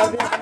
Adiós.